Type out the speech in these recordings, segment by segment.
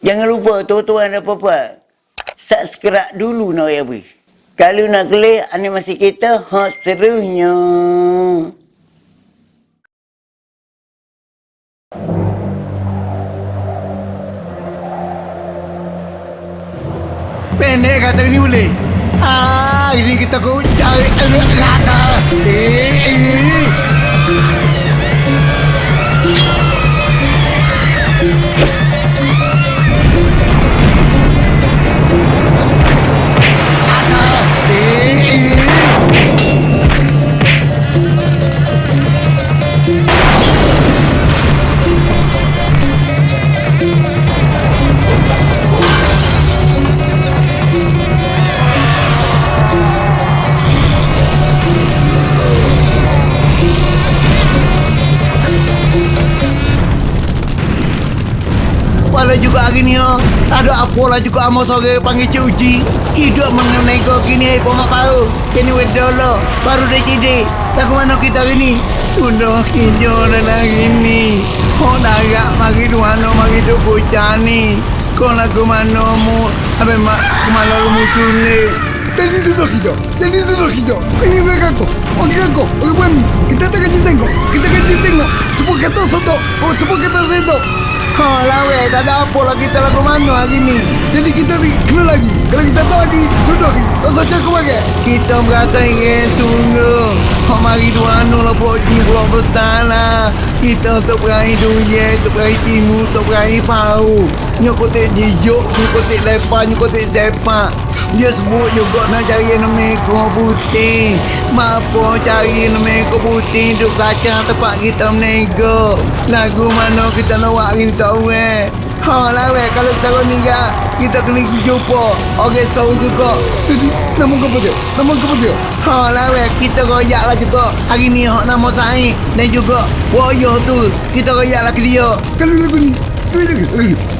Jangan lupa tuan-tuan dan puan-puan. Subscribe dulu nak ya beri. Kalau nak klik animasi kita, hot serunya. Pendek kata ni boleh. Ah, ini kita kau cari. Eh, eh. Lah juga amo sore panggil Cik Uji. Hidup mengenego kini ai pun tahu. Kini wed dolo baru dah jadi. Tak ke mana kita hari ni? Sudah kinyo dan hari ni. Oh darat mari dua no mari tu kucani. Kau nak ke mana mu? Abe mak kemana lu mu tune? Jadi tu tak kita. Jadi tu tak kita. Ini gue kako. Oke kako. Oke pun kita tak kasih tengok. Kita kasih tengok. Cepat kata soto. Oh cepat kata soto. Oh lah weh, tak ada apa lah kita lagu mana hari ni. Jadi kita ni kena lagi. Kalau kita tak lagi, sudah lagi. Tak usah cakap lagi. Kita merasa ingin sungguh. Oh mari dua anu lah buat di buat bersalah. Kita tak berahi duye, tak berahi timu, tak berahi pau. Nyokotek jijuk, nyokotek lepas, nyokotek sepak. Dia sebut juga nak cari nama ekor putih. Mampu cari nama ekor putih duk kacang tempat kita menego. Lagu mana kita nak buat hari ni tahu eh. Ha lah weh, kalau taruh ni kan, kita kena pergi jumpa. Orang tahu juga. Jadi, nama apa dia? Nama apa dia? Ha lah weh, kita royak lah juga. Hari ni hak nama Said dan juga Warrior tu. Kita royak lah ke dia. Kalau lagu ni, ni, lagu ni.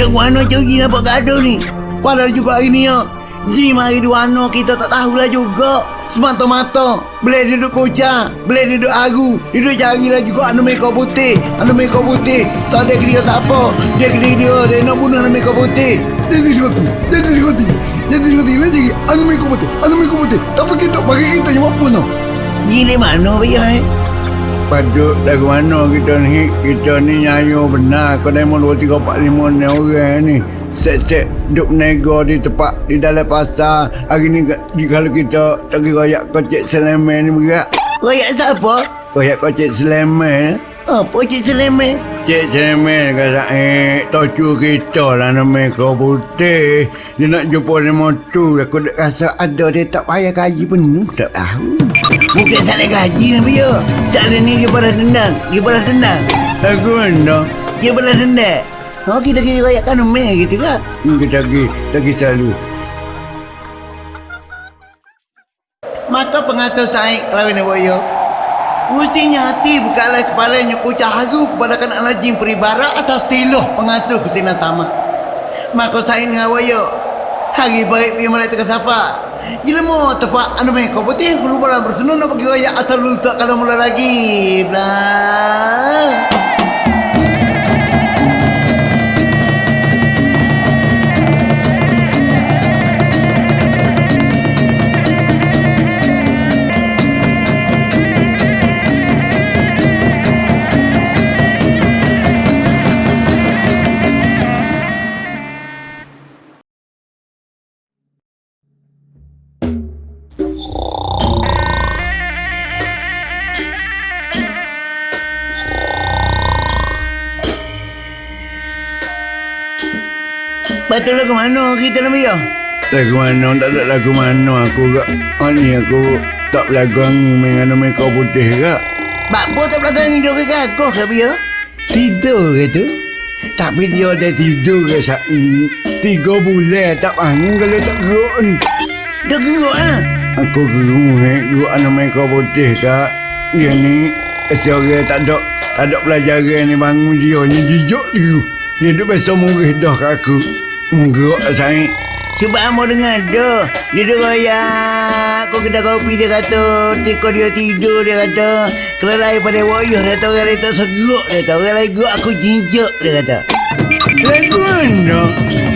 Dia mana curi nampak gaduh ni? Padahal juga hari ni ya. Jim hari dua ano kita tak tahulah juga. Semata-mata Boleh duduk kocak Boleh duduk agu Duduk carilah juga anu mereka putih Anu mereka putih. Tak ada dia tak apa. Dia kena dia Dia nak bunuh anu mereka putih. Jadi sekoti Jadi sekoti Jadi sekoti Lagi anu mereka putih Anu mereka putih. Tak apa kita Bagi kita yang apa no Gila mana bayar eh Paduk dari mana kita ni? Kita ni nyayo benar. Kau mau 2, 3, 4, 5 ni orang ni. Set-set duk nego di tempat Di dalam pasar. Hari ni di- kalau kita Tagi royak kocek selemen ni berat. Royak siapa? Royak kocek selemen. Apa cik selemen? Cik selemen kata eh Tocu kita lah nama kau putih. Dia nak jumpa dengan tu. Aku dah rasa ada dia tak payah gaji penuh Tak tahu. Bukan salah gaji ni dia Salah ni dia balas dendam. Dia balas dendam. Aku mana? Dia balas dendam. Oh kita pergi rayakan rumah gitu kan hmm, Kita pergi. Kita pergi selalu. Maka pengasuh Said Kelawin Wayo Usinya hati bukanlah kepalanya kucah haru kepada kan alajim peribara asal siluh pengasuh kusina sama. Maka Said dengan Wayo Hari baik pergi malai teka sapa. Gila mau tepat anu main kau putih Aku lupa bersenun nak pergi raya asal lu tak kalau mula lagi. Blah Betul lagu mana kita nak biar? Lagu mana? Tak ada lagu mana aku kak. Oh ni aku tak belagang dengan nama kau putih kak. Bakpo tak belagang hidup ke kau ke biar? Tidur ke tu? Tapi dia ada tidur ke sak tiga bulan tak bangun kalau tak geruk ni. Dia geruk ah. Aku geruk eh, geruk nama kau putih kak. Dia ni seorang tak ada tak ada pelajaran ni bangun dia ni jijak dia. Dia duk biasa murih dah kat aku. Menggerak saya Sebab amo dengar dah. Dia dah royak. Kau kedai kopi dia kata. Tiko dia tidur dia kata. Kalau lain pada wayuh dia lain tak seguk dia. Orang lain gerak aku jinjak dia kata. Lagu mana?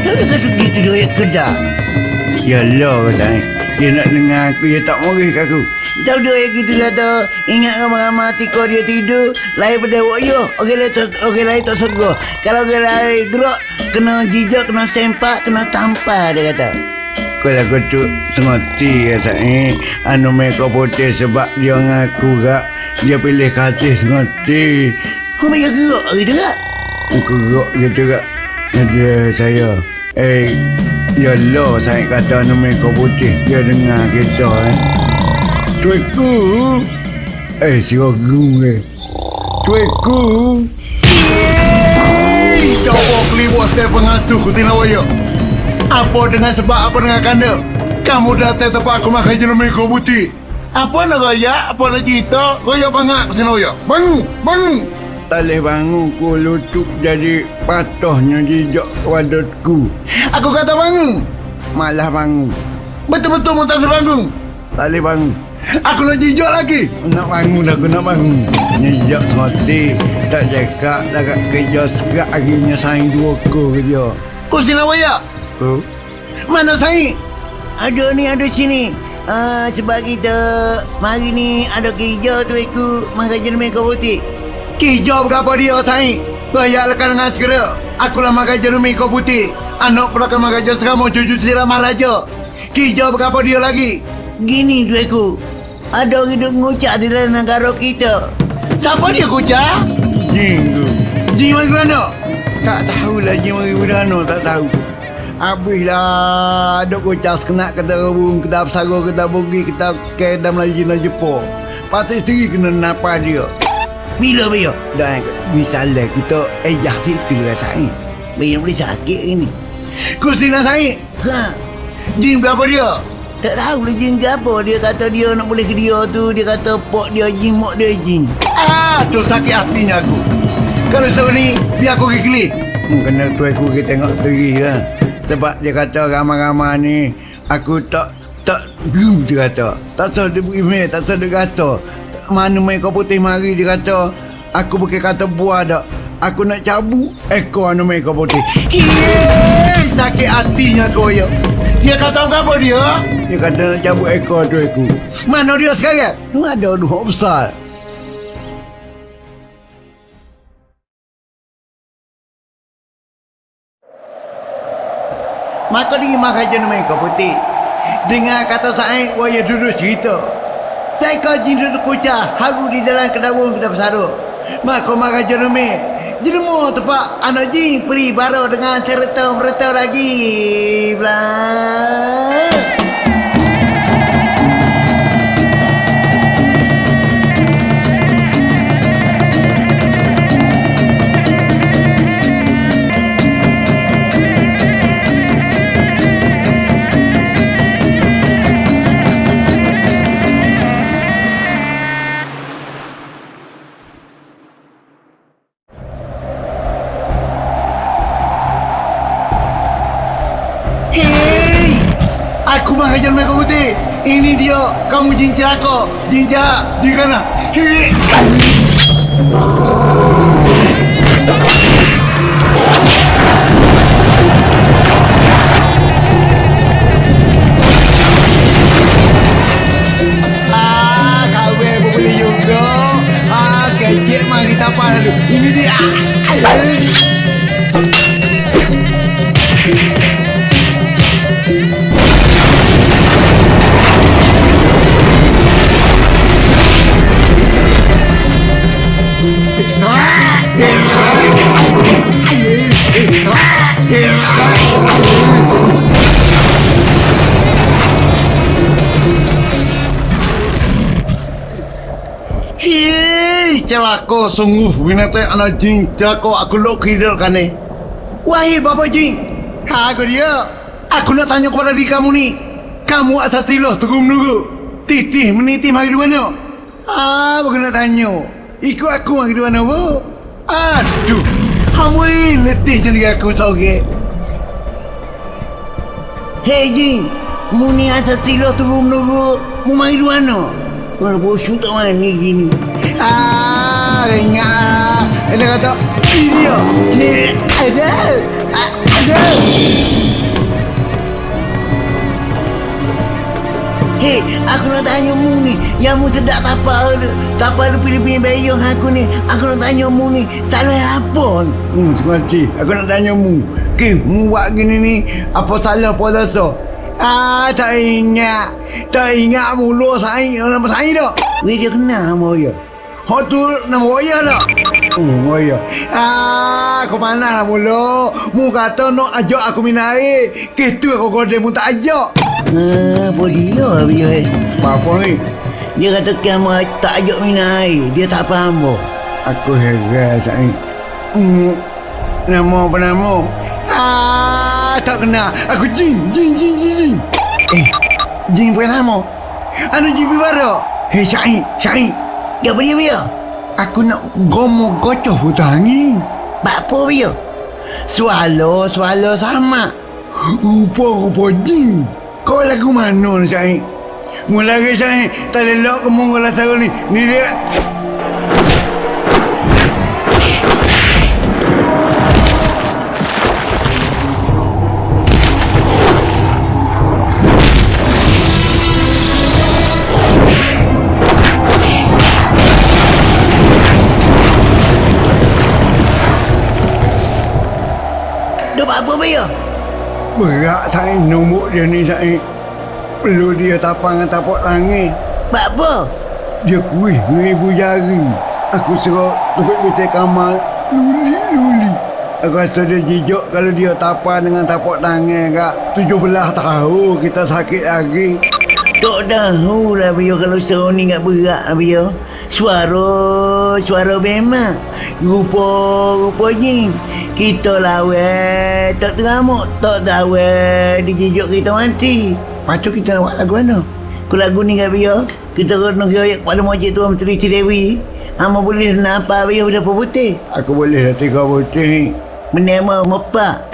Tak ada kata gitu dia kedai. Yalah kata. Dia nak dengar aku, dia tak kat aku. Tahu dia yang gitu kata, ingat ramai-ramai tiko dia tidur, lain pada wayuh, orang lain tak, orang lain tak segar. Kalau orang lain gerak, kena jijak, kena sempak, kena tampar, dia kata. Kalau aku tu sengerti kata eh, anu mereka putih sebab dia ngaku gak, dia pilih kasih sengerti. Kau mereka gerak hari kak? Aku gerak gitu kak. Dia saya, eh, ya Allah saya kata anu mereka putih, dia dengar kita eh. Tuiku. Eh, si Agung eh. Tuiku. Yeay! Coba keliwat saya pengasuh ku waya. Apa dengan sebab apa dengan kanda? Kamu datang tempat aku makan jenis meko putih. Apa nak raya? Apa nak cerita? Raya bangak sini raya. Bangun! Bangun! Tak boleh bangun ku lutut jadi patahnya jejak wadotku. Aku kata bangun. Malah bangun. Betul-betul mu tak sebangun. Tak boleh bangun. Aku nak jijak lagi. Nak bangun aku nak bangun. Jijak sekali. Tak cakap dah kat kerja sekat akhirnya saing dua ko kerja. Kau sini ya? Kau? Mana saing? Ada ni ada sini. Ah, sebab kita mari ni ada kerja tu aku makan jenis kau putih. Kerja berapa dia saing? Bayar lekan dengan segera. Aku lah makan jenis kau putih. Anak pula kan makan jenis kamu cucu siram raja. Kerja berapa dia lagi? Gini tu aku. Ada orang duk ngucap di dalam negara kita. Siapa dia kucak? Jin tu. Jin mari mana? Tak tahulah Jin mari mana, tak tahu. Habislah duk kucak sekenak kata rebung, kata pesara, kata bogi, kata keda Melayu Cina Jepun. Patut sendiri kena napa dia. Bila bila? Dan misalnya kita ejah situ rasanya. Bila boleh sakit ini. Kusina saya. Ha. Jin berapa dia? Tak tahu lah jin ke apa. Dia kata dia nak boleh ke dia tu. Dia kata pok dia jin, mok dia jin. Ah, tu sakit hatinya aku. Kalau sekarang ni, biar aku pergi. Hmm, kena tu aku pergi tengok sendiri lah. Sebab dia kata ramai-ramai ni, aku tak tak gum dia kata. Tak sah dia email, tak sah dia rasa. Mana main kau putih mari dia kata. Aku bukan kata buah dak. Aku nak cabut ekor anu kau putih. Yeay, sakit hatinya kau ya. Dia kata apa dia? Dia kata nak cabut ekor tu aku. Mana dia sekarang? Ada dua besar. Maka dia makan jenis mereka putih. Dengar kata saya, waya duduk cerita. Saya kaji duduk kucah, haru di dalam kedawung kita bersara. Maka makan jenis mereka. Jenemu tepat anak jin peri baru dengan serta mereta lagi. Blah. Mereka putih. Ini dia, kamu jin celaka, jin jahat, jin kana. Hei! Celaka sungguh binatang anak jin celaka aku lok hidup kan ni. Wahai bapa jin, ha aku dia. Aku nak tanya kepada diri kamu ni. Kamu asal siloh tunggu menunggu. Titih menitih mari dua mana? Ah, bukan nak tanya. Ikut aku mari dua mana bu? Aduh, kamu ini letih jadi aku sore. Hei Jin, mu ni asal siloh turun menurut mu main ruano. Orang bosu tak mani gini. Ah, lah. Dia kata, ini dia. Ni ada. Ada. Hei, aku nak tanya mu ni. Yang mu sedap tapa tu. Tapa tu pilih-pilih bayang aku ni. Aku nak tanya mu ni. Salah apa? Hmm, sengaja. Aku nak tanya mu. Ke, mu buat gini ni. Apa salah puasa? Ah, tak ingat. Tak ingat mulu saing. Nama saing tak? Weh, dia kenal nama dia. Hak tu nama Raya tak? Oh, Raya. Ah, kau mana lah mulu. Mu kata nak ajak aku minum air. Kes tu aku kode mu tak ajak. Ah, boleh lah dia. Apa ni? Dia kata kamu tak ajak minum air. Dia tak faham apa. Aku heran saya. Hmm, nama apa nama? Ah, tak kenal. Aku Jin, Jin, Jin, Jin, Jin. Eh, Jin bukan nama. Anu Jin baru. Hei, Syahid, Syahid. Ya, apa dia, dia? Aku nak gomo gocoh hutang ni. Apa dia? Swallow, swallow sama. Rupa-rupa jin. Kau lagu mana ni, Syahid? Mula ke Syahid, tak lelok ke mongol lah tahu ni. Ni dia. Berat saya nombok dia ni saya. Perlu dia tapang dengan tapak tangan. Buat apa? Dia kuih dengan ibu jari. Aku suruh tupik betul kamar. Luli, luli. Aku rasa dia jijak kalau dia tapang dengan tapak tangan kak. Tujuh belah tahu kita sakit lagi. Tak tahu lah Bio kalau suruh ni tak berat lah Bio. Suara, suara memang. Rupa, rupa jin. Kita lawan, tak teramuk, tak tahu dijijuk kita mati. Lepas tu kita nak buat lagu mana? Ku lagu ni kat Bio. Kita kena kira kepada Mojik Tuan Menteri Cidewi. Hama boleh nampak Bio berapa putih? Aku boleh tiga putih. Bernama Mepak.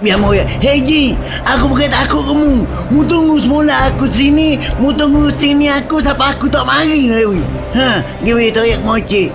Biar mau ya. Hei Ji, aku bukan takut kamu. Mu tunggu semula aku sini. Mu tunggu sini aku sampai aku tak mari Dewi. Ha, dia boleh teriak mocik.